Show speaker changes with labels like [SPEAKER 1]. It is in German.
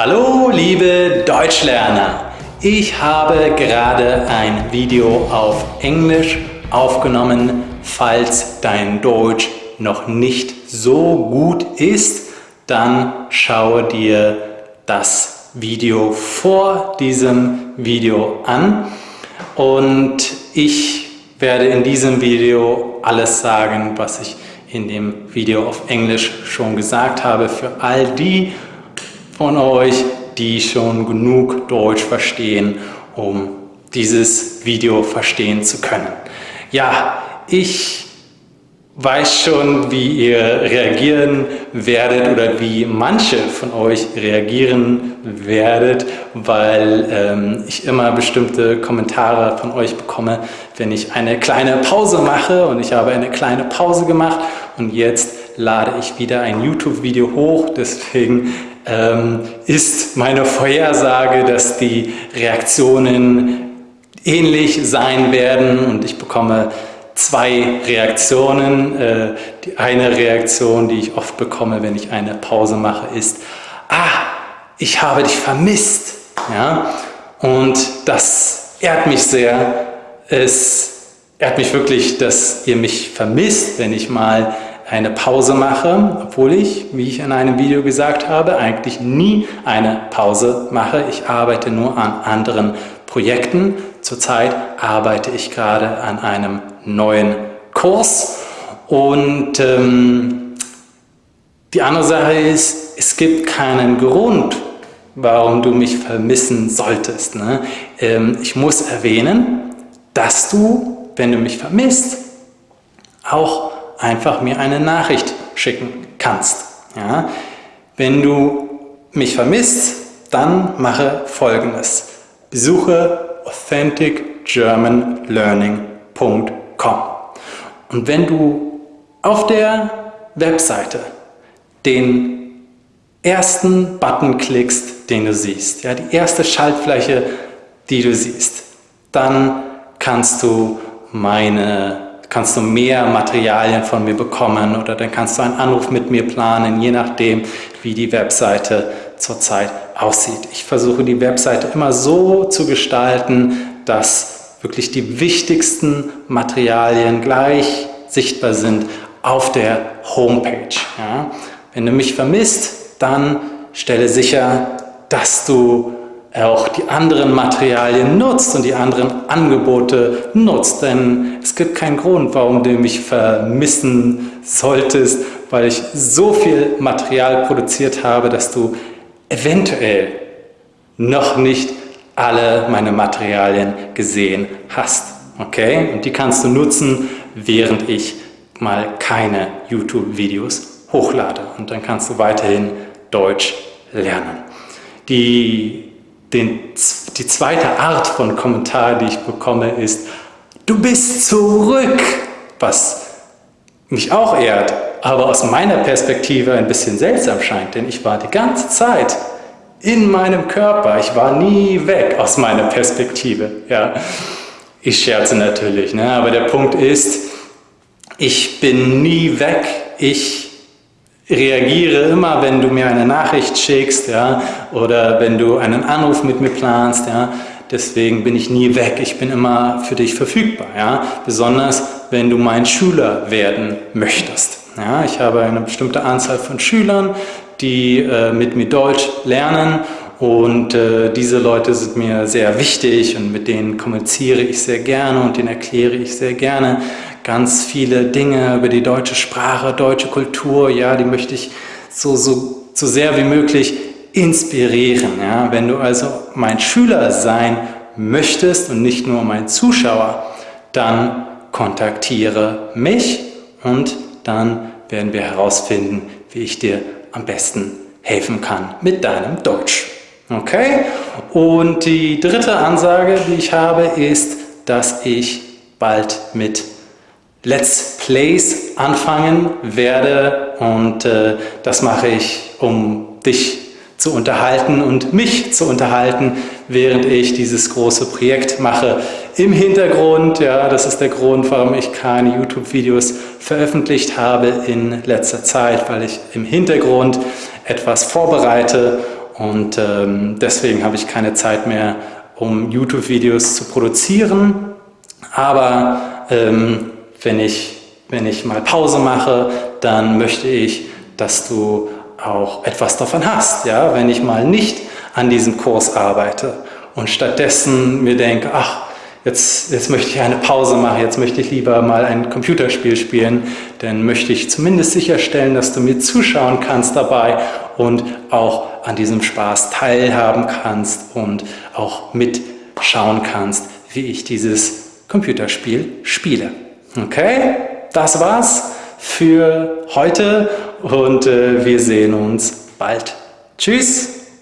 [SPEAKER 1] Hallo liebe Deutschlerner! Ich habe gerade ein Video auf Englisch aufgenommen. Falls dein Deutsch noch nicht so gut ist, dann schaue dir das Video vor diesem Video an und ich werde in diesem Video alles sagen, was ich in dem Video auf Englisch schon gesagt habe. Für all die von euch, die schon genug Deutsch verstehen, um dieses Video verstehen zu können. Ja, ich weiß schon, wie ihr reagieren werdet oder wie manche von euch reagieren werdet, weil ähm, ich immer bestimmte Kommentare von euch bekomme, wenn ich eine kleine Pause mache. Und ich habe eine kleine Pause gemacht. Und jetzt lade ich wieder ein YouTube-Video hoch, deswegen ist meine Vorhersage, dass die Reaktionen ähnlich sein werden und ich bekomme zwei Reaktionen. Äh, die eine Reaktion, die ich oft bekomme, wenn ich eine Pause mache, ist, ah, ich habe dich vermisst. Ja? Und das ehrt mich sehr. Es ehrt mich wirklich, dass ihr mich vermisst, wenn ich mal eine Pause mache, obwohl ich, wie ich in einem Video gesagt habe, eigentlich nie eine Pause mache. Ich arbeite nur an anderen Projekten. Zurzeit arbeite ich gerade an einem neuen Kurs und ähm, die andere Sache ist, es gibt keinen Grund, warum du mich vermissen solltest. Ne? Ähm, ich muss erwähnen, dass du, wenn du mich vermisst, auch einfach mir eine Nachricht schicken kannst. Ja? Wenn du mich vermisst, dann mache folgendes. Besuche authenticgermanlearning.com und wenn du auf der Webseite den ersten Button klickst, den du siehst, ja, die erste Schaltfläche, die du siehst, dann kannst du meine kannst du mehr Materialien von mir bekommen oder dann kannst du einen Anruf mit mir planen, je nachdem, wie die Webseite zurzeit aussieht. Ich versuche die Webseite immer so zu gestalten, dass wirklich die wichtigsten Materialien gleich sichtbar sind auf der Homepage. Ja. Wenn du mich vermisst, dann stelle sicher, dass du auch die anderen Materialien nutzt und die anderen Angebote nutzt. Denn es gibt keinen Grund, warum du mich vermissen solltest, weil ich so viel Material produziert habe, dass du eventuell noch nicht alle meine Materialien gesehen hast. Okay? Und die kannst du nutzen, während ich mal keine YouTube-Videos hochlade. Und dann kannst du weiterhin Deutsch lernen. Die, den, die zweite Art von Kommentar, die ich bekomme, ist Du bist zurück! Was mich auch ehrt, aber aus meiner Perspektive ein bisschen seltsam scheint, denn ich war die ganze Zeit in meinem Körper. Ich war nie weg aus meiner Perspektive. Ja. Ich scherze natürlich, ne? aber der Punkt ist, ich bin nie weg. Ich reagiere immer, wenn du mir eine Nachricht schickst ja? oder wenn du einen Anruf mit mir planst. Ja? Deswegen bin ich nie weg. Ich bin immer für dich verfügbar. Ja? Besonders, wenn du mein Schüler werden möchtest. Ja? Ich habe eine bestimmte Anzahl von Schülern, die äh, mit mir Deutsch lernen und äh, diese Leute sind mir sehr wichtig und mit denen kommuniziere ich sehr gerne und denen erkläre ich sehr gerne ganz viele Dinge über die deutsche Sprache, deutsche Kultur. Ja, die möchte ich so, so, so sehr wie möglich inspirieren. Ja? Wenn du also mein Schüler sein möchtest und nicht nur mein Zuschauer, dann kontaktiere mich und dann werden wir herausfinden, wie ich dir am besten helfen kann mit deinem Deutsch. Okay? Und die dritte Ansage, die ich habe, ist, dass ich bald mit Let's Plays anfangen werde und äh, das mache ich, um dich zu unterhalten und mich zu unterhalten, während ich dieses große Projekt mache. Im Hintergrund, ja, das ist der Grund, warum ich keine YouTube-Videos veröffentlicht habe in letzter Zeit, weil ich im Hintergrund etwas vorbereite und ähm, deswegen habe ich keine Zeit mehr, um YouTube-Videos zu produzieren. Aber ähm, wenn, ich, wenn ich mal Pause mache, dann möchte ich, dass du auch etwas davon hast. Ja? Wenn ich mal nicht an diesem Kurs arbeite und stattdessen mir denke, ach, jetzt, jetzt möchte ich eine Pause machen, jetzt möchte ich lieber mal ein Computerspiel spielen, dann möchte ich zumindest sicherstellen, dass du mir zuschauen kannst dabei und auch an diesem Spaß teilhaben kannst und auch mitschauen kannst, wie ich dieses Computerspiel spiele. Okay, das war's für heute und äh, wir sehen uns bald. Tschüss!